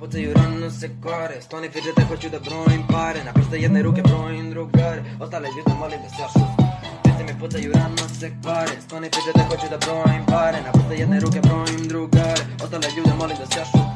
Pucaju rano se kore, stoni fidžete, hoću da brojim pare. Na prste jedne ruke brojim drugare, ostale ljude molim da se ja šustim mi pucaju rano se kore, stoni fidžete, hoću da brojim pare. Na prste jedne ruke brojim drugare, ostale ljude molim da se ja